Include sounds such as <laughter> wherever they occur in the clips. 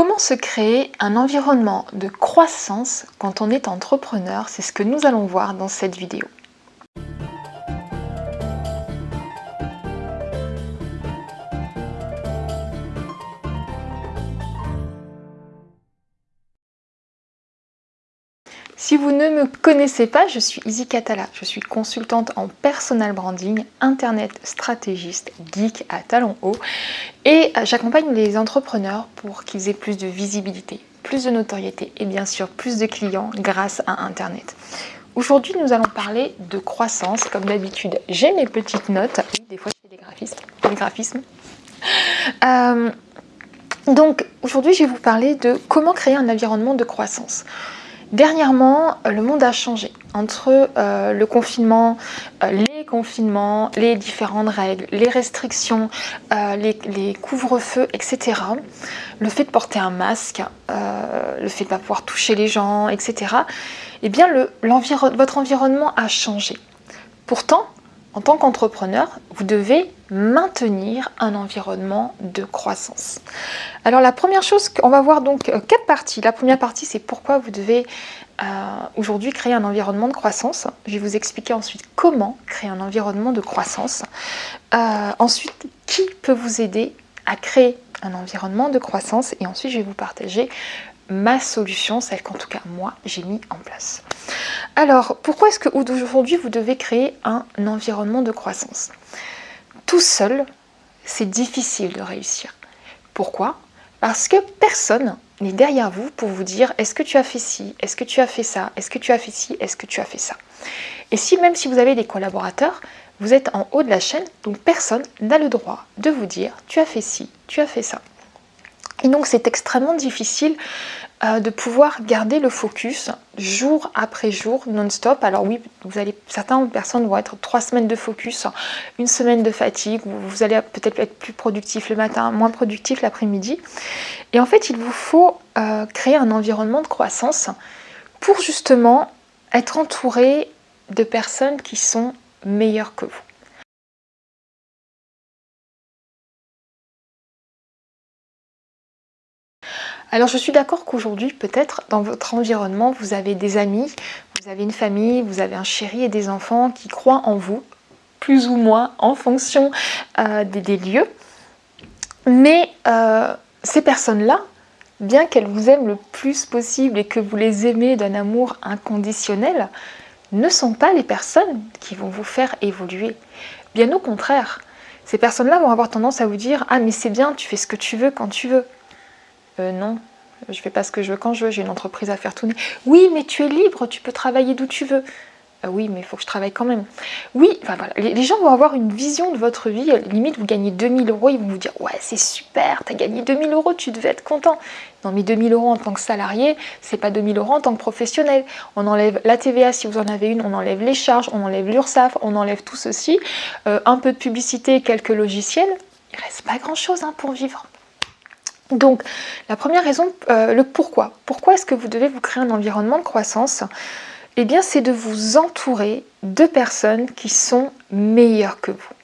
Comment se créer un environnement de croissance quand on est entrepreneur? C'est ce que nous allons voir dans cette vidéo. Vous ne me connaissez pas, je suis Izzy Catala. Je suis consultante en personal branding, internet stratégiste, geek à talons hauts et j'accompagne les entrepreneurs pour qu'ils aient plus de visibilité, plus de notoriété et bien sûr plus de clients grâce à internet. Aujourd'hui, nous allons parler de croissance. Comme d'habitude, j'ai mes petites notes. Des fois, graphismes. Des graphismes. Euh, donc, aujourd'hui, je vais vous parler de comment créer un environnement de croissance. Dernièrement, euh, le monde a changé. Entre euh, le confinement, euh, les confinements, les différentes règles, les restrictions, les, couvre-feux, etc. Le fait de porter un masque, le fait de ne pas pouvoir toucher les gens, etc. Eh bien, votre environnement a changé. Pourtant, en tant qu'entrepreneur, vous devez maintenir un environnement de croissance. Alors la première chose, on va voir donc euh, quatre parties. La première partie, c'est pourquoi vous devez euh, aujourd'hui créer un environnement de croissance. Je vais vous expliquer ensuite comment créer un environnement de croissance. Euh, ensuite, qui peut vous aider à créer un environnement de croissance? Et ensuite, je vais vous partager ma solution, celle qu'en tout cas moi j'ai mis en place. Alors pourquoi est-ce que aujourd'hui vous devez créer un environnement de croissance? Tout seul, c'est difficile de réussir. Pourquoi? Parce que personne n'est derrière vous pour vous dire est-ce que tu as fait ci, est-ce que tu as fait ça, est-ce que tu as fait ci, est-ce que tu as fait ça? Et si même si vous avez des collaborateurs, vous êtes en haut de la chaîne, donc personne n'a le droit de vous dire tu as fait ci, tu as fait ça. Et donc c'est extrêmement difficile euh, de pouvoir garder le focus jour après jour non-stop. Alors oui, vous allez, certaines personnes vont être trois semaines de focus, une semaine de fatigue, vous allez peut-être être plus productif le matin, moins productif l'après-midi. Et en fait, il vous faut euh, créer un environnement de croissance pour justement être entouré de personnes qui sont meilleures que vous. Alors je suis d'accord qu'aujourd'hui, peut-être dans votre environnement, vous avez des amis, vous avez une famille, vous avez un chéri et des enfants qui croient en vous, plus ou moins en fonction euh, des, lieux. Mais euh, ces personnes-là, bien qu'elles vous aiment le plus possible et que vous les aimez d'un amour inconditionnel, ne sont pas les personnes qui vont vous faire évoluer. Bien au contraire, ces personnes-là vont avoir tendance à vous dire « Ah mais c'est bien, tu fais ce que tu veux quand tu veux ». Euh, non, je fais pas ce que je veux quand je veux, j'ai une entreprise à faire tourner. Oui, mais tu es libre, tu peux travailler d'où tu veux. Euh, oui, mais il faut que je travaille quand même. Oui, enfin voilà, les, gens vont avoir une vision de votre vie. Limite, vous gagnez 2000 euros, ils vont vous dire Ouais, c'est super, tu as gagné 2000 euros, tu devais être content. Non, mais 2000 euros en tant que salarié, c'est pas 2000 euros en tant que professionnel. On enlève la TVA si vous en avez une, on enlève les charges, on enlève l'URSSAF, on enlève tout ceci, euh, un peu de publicité, quelques logiciels. Il reste pas grand chose hein, pour vivre. Donc, la première raison, euh, le pourquoi. Pourquoi est-ce que vous devez vous créer un environnement de croissance? Eh bien, c'est de vous entourer de personnes qui sont meilleures que vous.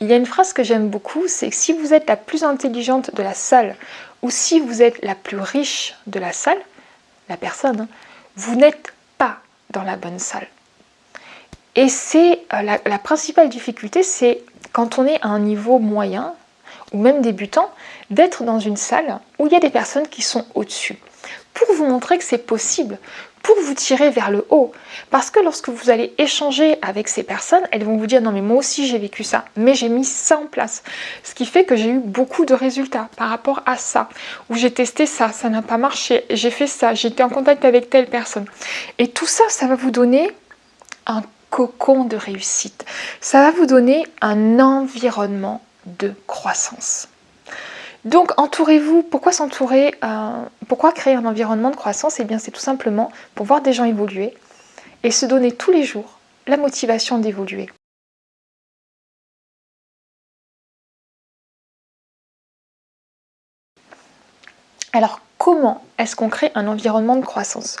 Il y a une phrase que j'aime beaucoup, c'est que si vous êtes la plus intelligente de la salle ou si vous êtes la plus riche de la salle, la personne, hein, vous n'êtes pas dans la bonne salle. Et c'est euh, la principale difficulté, c'est quand on est à un niveau moyen, ou même débutant, d'être dans une salle où il y a des personnes qui sont au-dessus, pour vous montrer que c'est possible, pour vous tirer vers le haut. Parce que lorsque vous allez échanger avec ces personnes, elles vont vous dire « non mais moi aussi j'ai vécu ça, mais j'ai mis ça en place ». Ce qui fait que j'ai eu beaucoup de résultats par rapport à ça, où j'ai testé ça, ça n'a pas marché, j'ai fait ça, été en contact avec telle personne. Et tout ça, ça va vous donner un cocon de réussite. Ça va vous donner un environnement de croissance. Donc entourez-vous, pourquoi s'entourer, euh, pourquoi créer un environnement de croissance? Eh bien c'est tout simplement pour voir des gens évoluer et se donner tous les jours la motivation d'évoluer. Alors comment est-ce qu'on crée un environnement de croissance?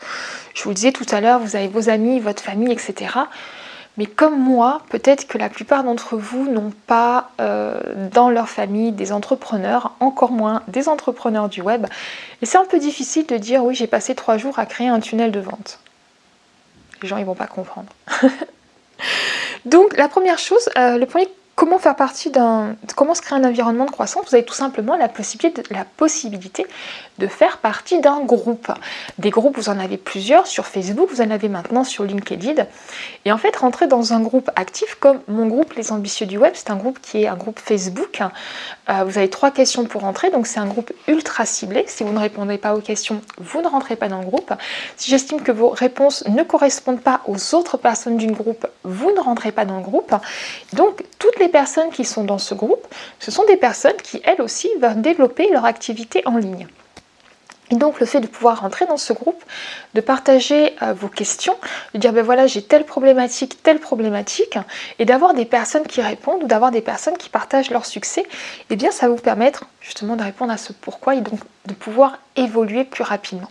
Je vous le disais tout à l'heure, vous avez vos amis, votre famille, etc. Mais comme moi, peut-être que la plupart d'entre vous n'ont pas euh, dans leur famille des entrepreneurs, encore moins des entrepreneurs du web. Et c'est un peu difficile de dire oui j'ai passé trois jours à créer un tunnel de vente. Les gens ils vont pas comprendre. <laughs> Donc la première chose, euh, le premier Comment faire partie d'un... Comment se créer un environnement de croissance? Vous avez tout simplement la possibilité, de, faire partie d'un groupe. Des groupes, vous en avez plusieurs sur Facebook, vous en avez maintenant sur LinkedIn. Et en fait, rentrer dans un groupe actif comme mon groupe Les Ambitieux du Web, c'est un groupe qui est un groupe Facebook. Euh, vous avez trois questions pour rentrer, donc c'est un groupe ultra ciblé. Si vous ne répondez pas aux questions, vous ne rentrez pas dans le groupe. Si j'estime que vos réponses ne correspondent pas aux autres personnes du groupe, vous ne rentrez pas dans le groupe. Donc, toutes les personnes qui sont dans ce groupe, ce sont des personnes qui, elles aussi, vont développer leur activité en ligne. Et donc le fait de pouvoir rentrer dans ce groupe, de partager euh, vos questions, de dire ben voilà j'ai telle problématique, telle problématique, et d'avoir des personnes qui répondent ou d'avoir des personnes qui partagent leur succès, eh bien ça va vous permettre justement de répondre à ce pourquoi et donc de pouvoir évoluer plus rapidement.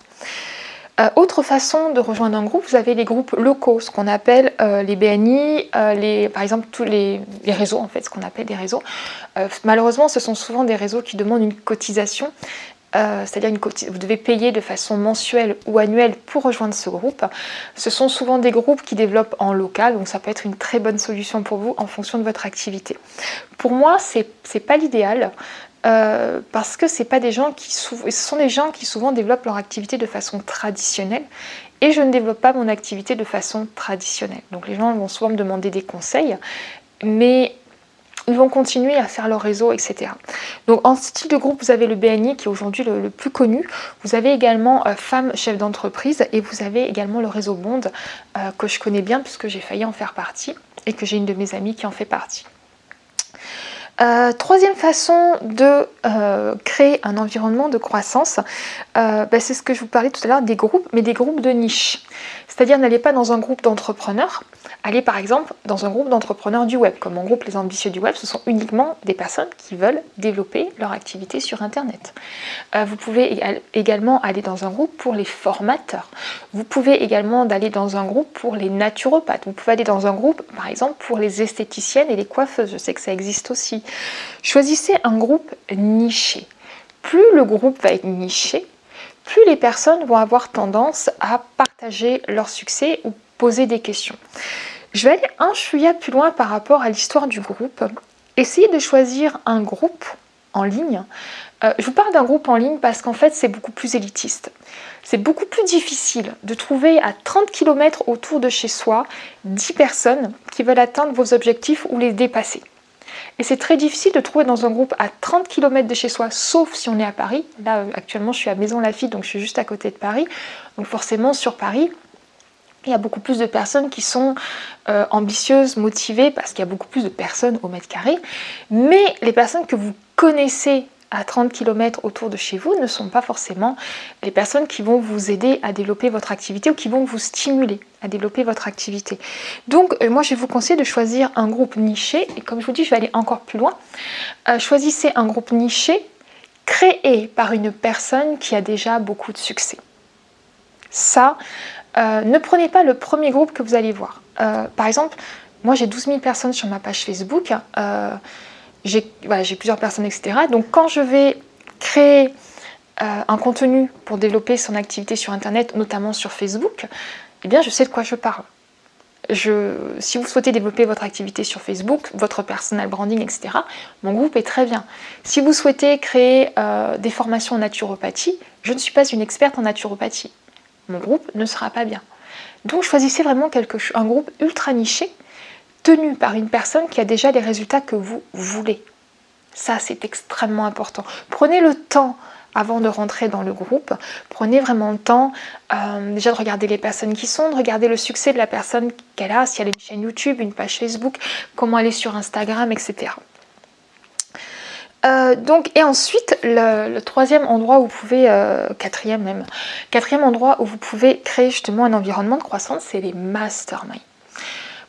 Euh, autre façon de rejoindre un groupe, vous avez les groupes locaux, ce qu'on appelle euh, les BNI, euh, les, par exemple tous les, réseaux en fait, ce qu'on appelle des réseaux. malheureusement, ce sont souvent des réseaux qui demandent une cotisation, c'est-à-dire que vous devez payer de façon mensuelle ou annuelle pour rejoindre ce groupe. Ce sont souvent des groupes qui développent en local, donc ça peut être une très bonne solution pour vous en fonction de votre activité. Pour moi, ce n'est pas l'idéal. Euh, parce que c'est pas des gens qui ce sont des gens qui souvent développent leur activité de façon traditionnelle et je ne développe pas mon activité de façon traditionnelle. Donc les gens vont souvent me demander des conseils, mais ils vont continuer à faire leur réseau, etc. Donc en style de groupe, vous avez le BNI qui est aujourd'hui le, plus connu. Vous avez également euh, Femmes Chefs d'entreprise et vous avez également le réseau Bond euh, que je connais bien puisque j'ai failli en faire partie et que j'ai une de mes amies qui en fait partie. Euh, troisième façon de euh, créer un environnement de croissance, euh, bah, c'est ce que je vous parlais tout à l'heure des groupes, mais des groupes de niche. C'est-à-dire n'allez pas dans un groupe d'entrepreneurs, allez par exemple dans un groupe d'entrepreneurs du web. Comme mon groupe Les Ambitieux du Web, ce sont uniquement des personnes qui veulent développer leur activité sur Internet. vous pouvez également aller dans un groupe pour les formateurs. Vous pouvez également aller dans un groupe pour les naturopathes. Vous pouvez aller dans un groupe, par exemple, pour les esthéticiennes et les coiffeuses. Je sais que ça existe aussi. Choisissez un groupe niché. Plus le groupe va être niché, plus les personnes vont avoir tendance à partager leur succès ou poser des questions. Je vais aller un chouïa plus loin par rapport à l'histoire du groupe. Essayez de choisir un groupe en ligne. Euh, je vous parle d'un groupe en ligne parce qu'en fait c'est beaucoup plus élitiste. C'est beaucoup plus difficile de trouver à 30 km autour de chez soi 10 personnes qui veulent atteindre vos objectifs ou les dépasser. Et c'est très difficile de trouver dans un groupe à 30 km de chez soi, sauf si on est à Paris. Là, euh, actuellement, je suis à Maison-Lafitte, donc je suis juste à côté de Paris. Donc forcément, sur Paris, il y a beaucoup plus de personnes qui sont euh, ambitieuses, motivées, parce qu'il y a beaucoup plus de personnes au mètre carré. Mais les personnes que vous connaissez à 30 km autour de chez vous ne sont pas forcément les personnes qui vont vous aider à développer votre activité ou qui vont vous stimuler à développer votre activité. Donc euh, moi je vous conseille de choisir un groupe niché et comme je vous dis je vais aller encore plus loin. Euh, choisissez un groupe niché créé par une personne qui a déjà beaucoup de succès. Ça, euh, ne prenez pas le premier groupe que vous allez voir. par exemple, moi j'ai 12 000 personnes sur ma page Facebook j'ai plusieurs personnes, etc. Donc quand je vais créer euh, un contenu pour développer son activité sur Internet, notamment sur Facebook, eh bien je sais de quoi je parle. Si vous souhaitez développer votre activité sur Facebook, votre personal branding, etc., mon groupe est très bien. Si vous souhaitez créer euh, des formations en naturopathie, je ne suis pas une experte en naturopathie. Mon groupe ne sera pas bien. Donc choisissez vraiment quelque, un groupe ultra niché tenu par une personne qui a déjà les résultats que vous voulez. Ça, c'est extrêmement important. Prenez le temps avant de rentrer dans le groupe. Prenez vraiment le temps euh, déjà de regarder les personnes qui sont, de regarder le succès de la personne qu'elle a, si elle a une chaîne YouTube, une page Facebook, comment elle est sur Instagram, etc. Euh, donc, et ensuite, le, troisième endroit où vous pouvez, euh, quatrième même, quatrième endroit où vous pouvez créer justement un environnement de croissance, c'est les masterminds.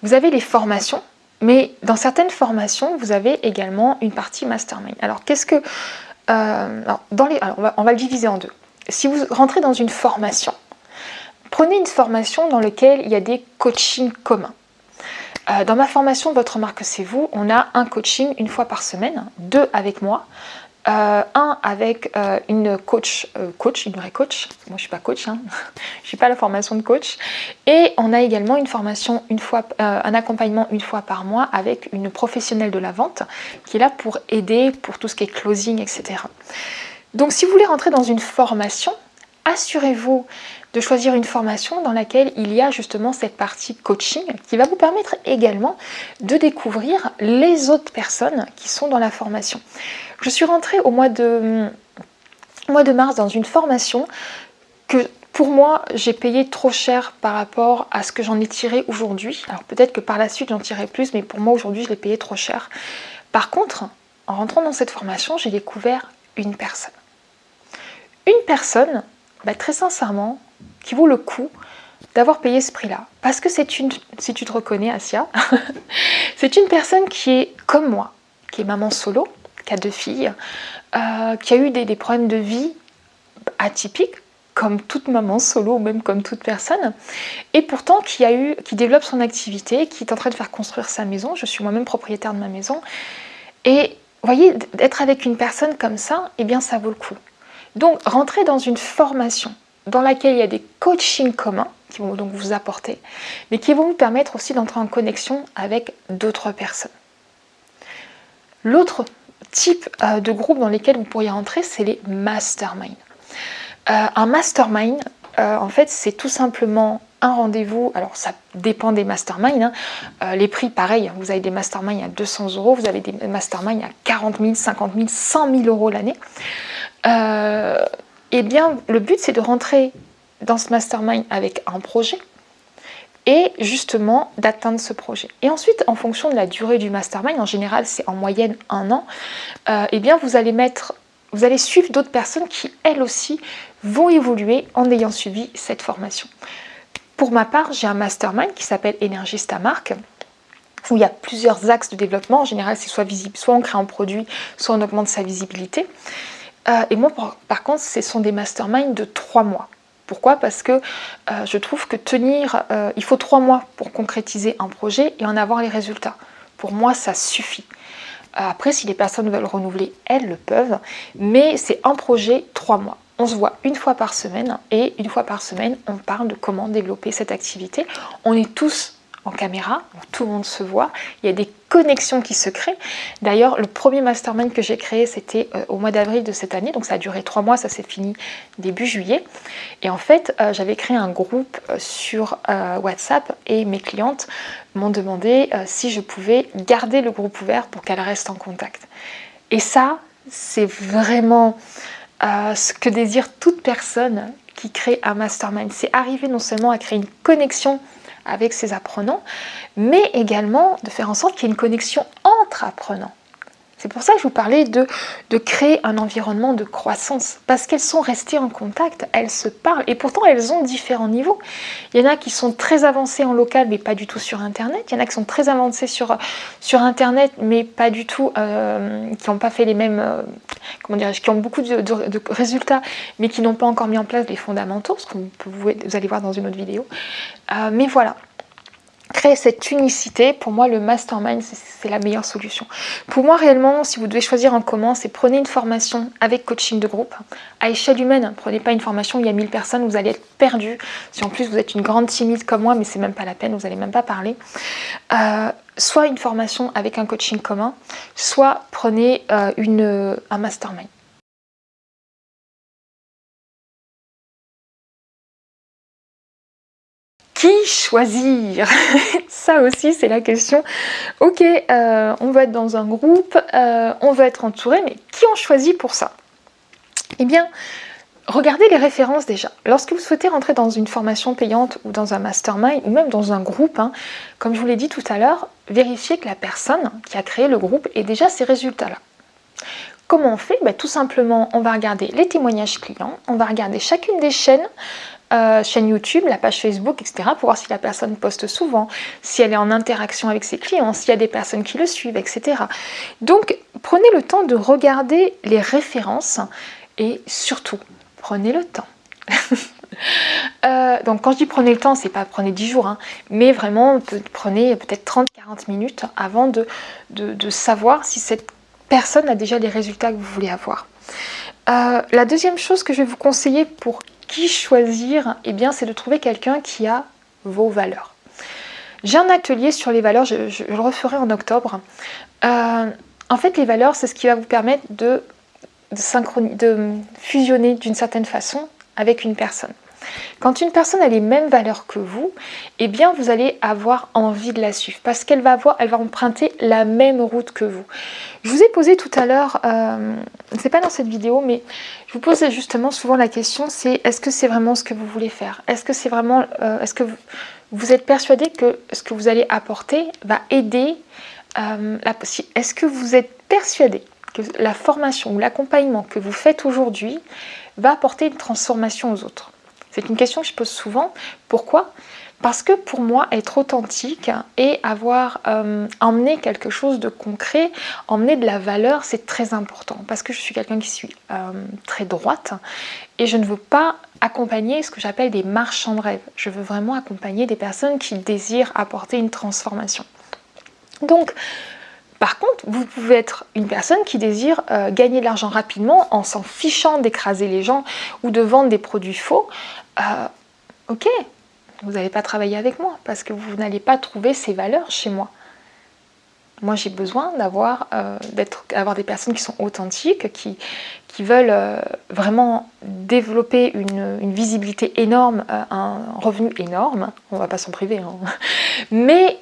Vous avez les formations, mais dans certaines formations, vous avez également une partie mastermind. Alors, qu'est-ce que... Euh, dans les, on, va, le diviser en deux. Si vous rentrez dans une formation, prenez une formation dans laquelle il y a des coachings communs. Euh, dans ma formation Votre marque c'est vous, on a un coaching une fois par semaine, deux avec moi, euh, un avec euh, une coach, coach, une vraie coach, moi je suis pas coach, hein. <laughs> je suis pas la formation de coach, et on a également une formation une fois, un accompagnement une fois par mois avec une professionnelle de la vente qui est là pour aider pour tout ce qui est closing, etc. Donc si vous voulez rentrer dans une formation, assurez-vous de choisir une formation dans laquelle il y a justement cette partie coaching qui va vous permettre également de découvrir les autres personnes qui sont dans la formation. Je suis rentrée au mois de, mois de mars dans une formation que pour moi, j'ai payé trop cher par rapport à ce que j'en ai tiré aujourd'hui. Alors peut-être que par la suite, j'en tirerai plus, mais pour moi, aujourd'hui, je l'ai payé trop cher. Par contre, en rentrant dans cette formation, j'ai découvert une personne. Une personne bah, très sincèrement, qui vaut le coup d'avoir payé ce prix-là. Parce que c'est une, si tu te reconnais Asia, <laughs> c'est une personne qui est comme moi, qui est maman solo, qui a deux filles, euh, qui a eu des, problèmes de vie atypiques, comme toute maman solo ou même comme toute personne, et pourtant qui, a eu, qui développe son activité, qui est en train de faire construire sa maison. Je suis moi-même propriétaire de ma maison. Et vous voyez, d'être avec une personne comme ça, eh bien ça vaut le coup. Donc, rentrer dans une formation dans laquelle il y a des coachings communs qui vont donc vous apporter, mais qui vont vous permettre aussi d'entrer en connexion avec d'autres personnes. L'autre type euh, de groupe dans lesquels vous pourriez rentrer, c'est les masterminds. Euh, un mastermind, euh, en fait, c'est tout simplement un rendez-vous. Alors, ça dépend des masterminds. Hein. les prix, pareil, vous avez des masterminds à 200 euros, vous avez des masterminds à 40 000, 50 000, 100 000 euros l'année. Euh, eh bien, le but, c'est de rentrer dans ce mastermind avec un projet et justement d'atteindre ce projet. Et ensuite, en fonction de la durée du mastermind, en général, c'est en moyenne un an, euh, eh bien, vous allez suivre d'autres personnes qui, elles aussi, vont évoluer en ayant suivi cette formation. Pour ma part, j'ai un mastermind qui s'appelle Énergiste à marque, où il y a plusieurs axes de développement. En général, c'est soit visible, soit on crée un produit, soit on augmente sa visibilité. Euh, et moi, par, contre, ce sont des masterminds de trois mois. Pourquoi? Parce que euh, je trouve que tenir, euh, il faut trois mois pour concrétiser un projet et en avoir les résultats. Pour moi, ça suffit. Après, si les personnes veulent renouveler, elles le peuvent, mais c'est un projet trois mois. On se voit une fois par semaine et une fois par semaine, on parle de comment développer cette activité. On est tous en caméra, tout le monde se voit, il y a des connexions qui se créent. D'ailleurs, le premier mastermind que j'ai créé, c'était euh, au mois d'avril de cette année, donc ça a duré trois mois, ça s'est fini début juillet. Et en fait, euh, j'avais créé un groupe euh, sur WhatsApp et mes clientes m'ont demandé si je pouvais garder le groupe ouvert pour qu'elles restent en contact. Et ça, c'est vraiment ce que désire toute personne qui crée un mastermind. C'est arriver non seulement à créer une connexion avec ses apprenants, mais également de faire en sorte qu'il y ait une connexion entre apprenants. C'est pour ça que je vous parlais de, de créer un environnement de croissance, parce qu'elles sont restées en contact, elles se parlent, et pourtant elles ont différents niveaux. Il y en a qui sont très avancés en local, mais pas du tout sur Internet. Il y en a qui sont très avancés sur, sur Internet, mais pas du tout, euh, qui n'ont pas fait les mêmes, euh, comment dirais-je, qui ont beaucoup de, résultats, mais qui n'ont pas encore mis en place les fondamentaux, ce que vous, vous allez voir dans une autre vidéo. Euh, mais voilà, créer cette unicité, pour moi le mastermind c'est la meilleure solution. Pour moi réellement, si vous devez choisir un comment, c'est prenez une formation avec coaching de groupe à échelle humaine. Prenez pas une formation où il y a 1000 personnes, vous allez être perdu. Si en plus vous êtes une grande timide comme moi, mais c'est même pas la peine, vous n'allez même pas parler. Euh, soit une formation avec un coaching commun, soit prenez euh, une, un mastermind. Choisir <laughs> Ça aussi, c'est la question. Ok, euh, on va être dans un groupe, euh, on va être entouré, mais qui on choisit pour ça? Eh bien, regardez les références déjà. Lorsque vous souhaitez rentrer dans une formation payante ou dans un mastermind ou même dans un groupe, hein, comme je vous l'ai dit tout à l'heure, vérifiez que la personne qui a créé le groupe ait déjà ces résultats-là. Comment on fait? Ben, Tout simplement, on va regarder les témoignages clients, on va regarder chacune des chaînes, euh, chaîne YouTube, la page Facebook, etc. pour voir si la personne poste souvent, si elle est en interaction avec ses clients, s'il y a des personnes qui le suivent, etc. Donc prenez le temps de regarder les références et surtout prenez le temps. <laughs> Euh, donc quand je dis prenez le temps, c'est pas prenez 10 jours, hein, mais vraiment prenez peut-être 30-40 minutes avant de, de, savoir si cette personne a déjà les résultats que vous voulez avoir. Euh, la deuxième chose que je vais vous conseiller pour choisir, eh bien c'est de trouver quelqu'un qui a vos valeurs. J'ai un atelier sur les valeurs, je, le referai en octobre. Euh, en fait, les valeurs, c'est ce qui va vous permettre de, de, de fusionner d'une certaine façon avec une personne. Quand une personne a les mêmes valeurs que vous, eh bien vous allez avoir envie de la suivre parce qu'elle va avoir, elle va emprunter la même route que vous. Je vous ai posé tout à l'heure, euh, c'est pas dans cette vidéo, mais je vous pose justement souvent la question, c'est est-ce que c'est vraiment ce que vous voulez faire? Est-ce que c'est vraiment, euh, est-ce que vous, êtes persuadé que ce que vous allez apporter va aider euh, Est-ce que vous êtes persuadé que la formation ou l'accompagnement que vous faites aujourd'hui va apporter une transformation aux autres? C'est une question que je pose souvent. Pourquoi? Parce que pour moi, être authentique et avoir euh, emmené quelque chose de concret, emmener de la valeur, c'est très important. Parce que je suis quelqu'un qui suis euh, très droite et je ne veux pas accompagner ce que j'appelle des marchands de rêve. Je veux vraiment accompagner des personnes qui désirent apporter une transformation. Donc, par contre, vous pouvez être une personne qui désire euh, gagner de l'argent rapidement en s'en fichant d'écraser les gens ou de vendre des produits faux. Euh, ok, vous n'allez pas travailler avec moi parce que vous n'allez pas trouver ces valeurs chez moi. Moi, j'ai besoin d'avoir euh, des personnes qui sont authentiques, qui, veulent vraiment développer une, visibilité énorme, un revenu énorme. On ne va pas s'en priver. Hein. Mais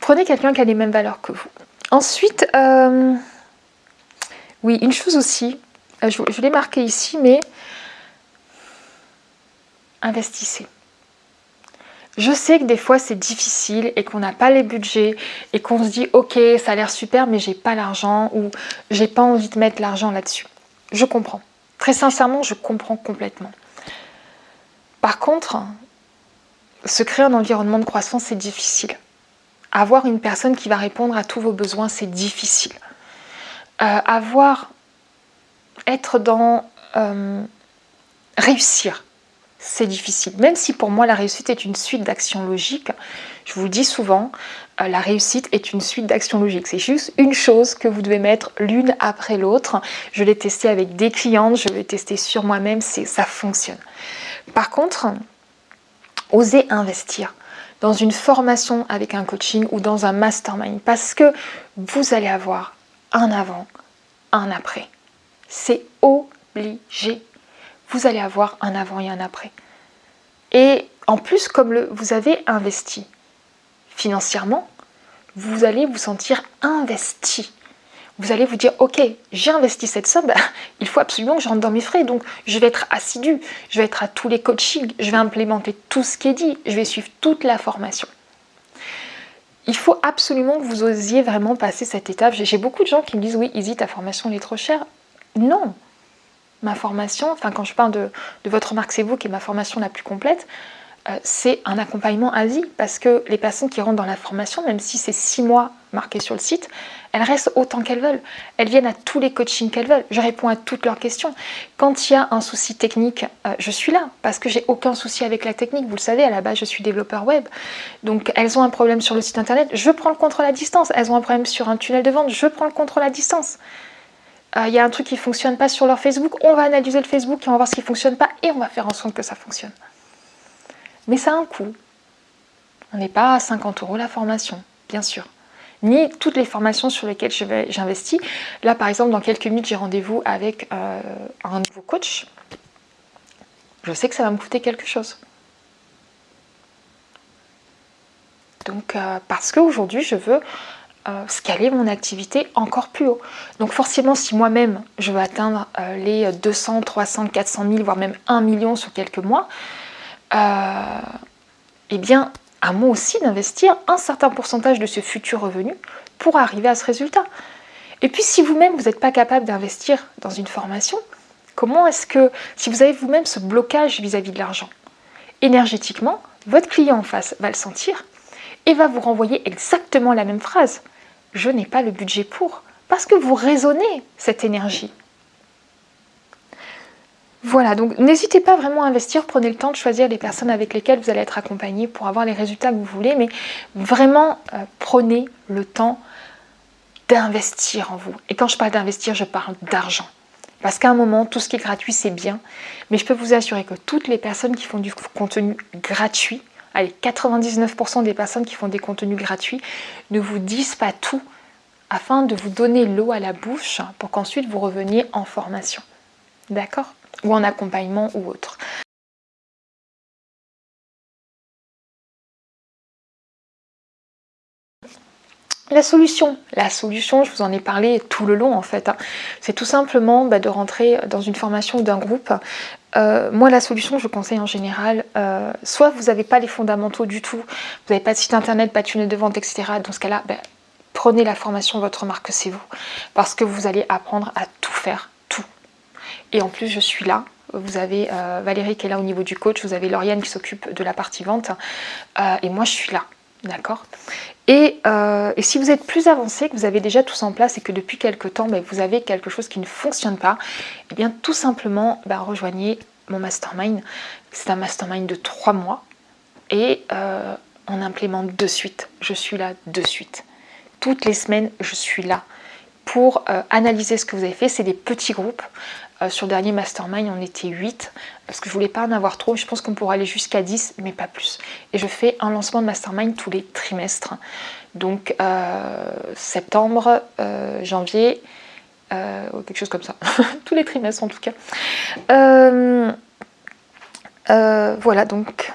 prenez quelqu'un qui a les mêmes valeurs que vous. Ensuite, oui, une chose aussi, je, je l'ai marqué ici, mais investissez. Je sais que des fois c'est difficile et qu'on n'a pas les budgets et qu'on se dit ok ça a l'air super mais j'ai pas l'argent ou j'ai pas envie de mettre l'argent là-dessus. Je comprends. Très sincèrement je comprends complètement. Par contre, se créer un environnement de croissance c'est difficile. Avoir une personne qui va répondre à tous vos besoins c'est difficile. Euh, avoir, être dans euh, réussir, c'est difficile. Même si pour moi la réussite est une suite d'actions logiques, je vous le dis souvent, euh, la réussite est une suite d'actions logiques. C'est juste une chose que vous devez mettre l'une après l'autre. Je l'ai testé avec des clientes, je l'ai testé sur moi-même, ça fonctionne. Par contre, osez investir dans une formation avec un coaching ou dans un mastermind parce que vous allez avoir un avant, un après. C'est obligé vous allez avoir un avant et un après. Et en plus, comme vous avez investi financièrement, vous allez vous sentir investi. Vous allez vous dire, ok, j'ai investi cette somme, bah, il faut absolument que je rentre dans mes frais, donc je vais être assidu, je vais être à tous les coachings, je vais implémenter tout ce qui est dit, je vais suivre toute la formation. Il faut absolument que vous osiez vraiment passer cette étape. J'ai beaucoup de gens qui me disent, oui, Izzy, ta formation est trop chère. Non, ma formation, enfin quand je parle de, votre marque c'est vous qui est ma formation la plus complète, euh, c'est un accompagnement à vie parce que les personnes qui rentrent dans la formation, même si c'est six mois marqués sur le site, elles restent autant qu'elles veulent. Elles viennent à tous les coachings qu'elles veulent. Je réponds à toutes leurs questions. Quand il y a un souci technique, euh, je suis là parce que j'ai aucun souci avec la technique. Vous le savez, à la base, je suis développeur web. Donc, elles ont un problème sur le site internet, je prends le contrôle à distance. Elles ont un problème sur un tunnel de vente, je prends le contrôle à distance. Euh, il y a un truc qui ne fonctionne pas sur leur Facebook, on va analyser le Facebook et on va voir ce qui ne fonctionne pas et on va faire en sorte que ça fonctionne. Mais ça a un coût. On n'est pas à 50 euros la formation, bien sûr. Ni toutes les formations sur lesquelles j'investis. Là, par exemple, dans quelques minutes, j'ai rendez-vous avec euh, un nouveau coach. Je sais que ça va me coûter quelque chose. Donc, euh, parce qu'aujourd'hui, je veux euh, scaler mon activité encore plus haut. Donc forcément, si moi-même, je veux atteindre les 200, 300, 400 000, voire même 1 million sur quelques mois, eh bien, à moi aussi d'investir un certain pourcentage de ce futur revenu pour arriver à ce résultat. Et puis, si vous-même, vous n'êtes pas capable d'investir dans une formation, comment est-ce que, si vous avez vous-même ce blocage vis-à-vis -vis de l'argent, énergétiquement, votre client en face va le sentir et va vous renvoyer exactement la même phrase je n'ai pas le budget pour. Parce que vous raisonnez cette énergie. Voilà, donc n'hésitez pas vraiment à investir, prenez le temps de choisir les personnes avec lesquelles vous allez être accompagné pour avoir les résultats que vous voulez, mais vraiment euh, prenez le temps d'investir en vous. Et quand je parle d'investir, je parle d'argent. Parce qu'à un moment, tout ce qui est gratuit, c'est bien, mais je peux vous assurer que toutes les personnes qui font du contenu gratuit, allez, 99% des personnes qui font des contenus gratuits ne vous disent pas tout afin de vous donner l'eau à la bouche pour qu'ensuite vous reveniez en formation. D'accord? Ou en accompagnement ou autre. La solution, la solution, je vous en ai parlé tout le long en fait, hein. c'est tout simplement bah, de rentrer dans une formation d'un groupe. Euh, moi la solution je conseille en général, euh, soit vous n'avez pas les fondamentaux du tout, vous n'avez pas de site internet, pas de tunnel de vente, etc. Dans ce cas-là, bah, prenez la formation Votre marque c'est vous, parce que vous allez apprendre à tout faire. Et en plus je suis là, vous avez euh, Valérie qui est là au niveau du coach, vous avez Lauriane qui s'occupe de la partie vente, et moi je suis là. D'accord? Euh, et, si vous êtes plus avancé, que vous avez déjà tout ça en place et que depuis quelques temps, ben, vous avez quelque chose qui ne fonctionne pas, eh bien tout simplement, ben, rejoignez mon mastermind. C'est un mastermind de trois mois et euh, on implémente de suite. Je suis là de suite. Toutes les semaines, je suis là pour euh, analyser ce que vous avez fait. C'est des petits groupes. Euh, sur le dernier mastermind, on était 8 parce que je voulais pas en avoir trop. Je pense qu'on pourrait aller jusqu'à 10, mais pas plus. Et je fais un lancement de mastermind tous les trimestres. Donc euh, septembre, euh, janvier, quelque chose comme ça. <laughs> tous les trimestres en tout cas. voilà, donc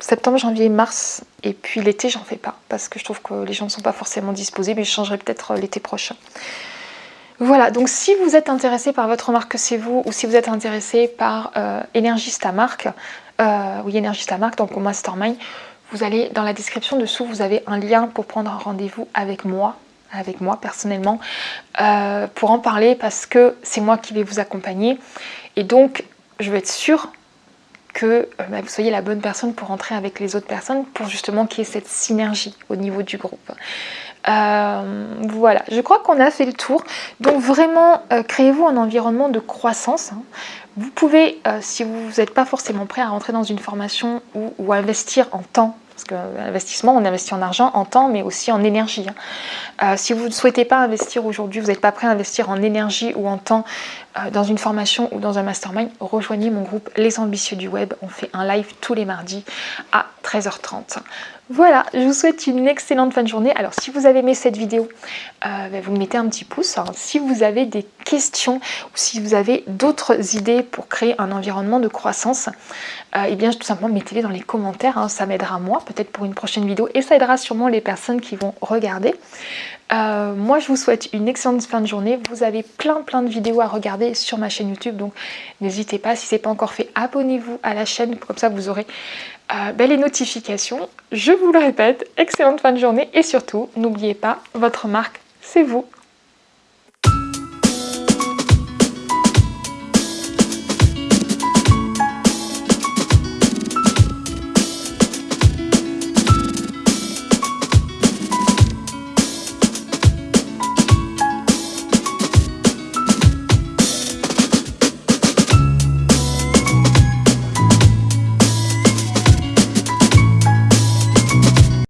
septembre, janvier, mars. Et puis l'été, j'en fais pas parce que je trouve que les gens ne sont pas forcément disposés, mais je changerai peut-être l'été prochain. Voilà, donc si vous êtes intéressé par votre marque C'est vous ou si vous êtes intéressé par euh, Énergista Marque, euh, oui Énergista Marque, donc au Mastermind, vous allez dans la description dessous, vous avez un lien pour prendre un rendez-vous avec moi, avec moi personnellement, euh, pour en parler parce que c'est moi qui vais vous accompagner. Et donc, je veux être sûre que bah, vous soyez la bonne personne pour rentrer avec les autres personnes pour justement qu'il y ait cette synergie au niveau du groupe. Euh, voilà, je crois qu'on a fait le tour. Donc vraiment, euh, créez-vous un environnement de croissance. Hein. Vous pouvez, euh, si vous n'êtes pas forcément prêt à rentrer dans une formation ou, ou investir en temps parce que l'investissement, on investit en argent, en temps, mais aussi en énergie. Hein. si vous ne souhaitez pas investir aujourd'hui, vous n'êtes pas prêt à investir en énergie ou en temps dans une formation ou dans un mastermind, rejoignez mon groupe Les Ambitieux du Web. On fait un live tous les mardis à 13h30. Voilà, je vous souhaite une excellente fin de journée. Alors si vous avez aimé cette vidéo, euh, ben, vous mettez un petit pouce. Hein. Si vous avez des questions ou si vous avez d'autres idées pour créer un environnement de croissance, euh, eh bien tout simplement mettez-les dans les commentaires. Hein. Ça m'aidera moi, peut-être pour une prochaine vidéo, et ça aidera sûrement les personnes qui vont regarder. Euh, moi, je vous souhaite une excellente fin de journée. Vous avez plein plein de vidéos à regarder sur ma chaîne YouTube, donc n'hésitez pas. Si ce n'est pas encore fait, abonnez-vous à la chaîne, comme ça vous aurez euh, les notifications. Je vous le répète, excellente fin de journée et surtout, n'oubliez pas, votre marque, c'est vous.